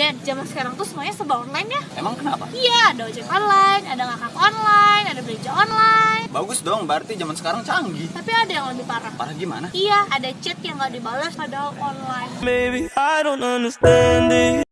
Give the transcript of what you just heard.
Dan zaman sekarang tuh semuanya serba online ya. Emang kenapa? Iya, ada ojek online, ada ngakak online, ada belanja online. Bagus dong, berarti zaman sekarang canggih. Tapi ada yang lebih parah. Parah gimana? Iya, ada chat yang nggak dibalas padahal online. Maybe I don't understand it.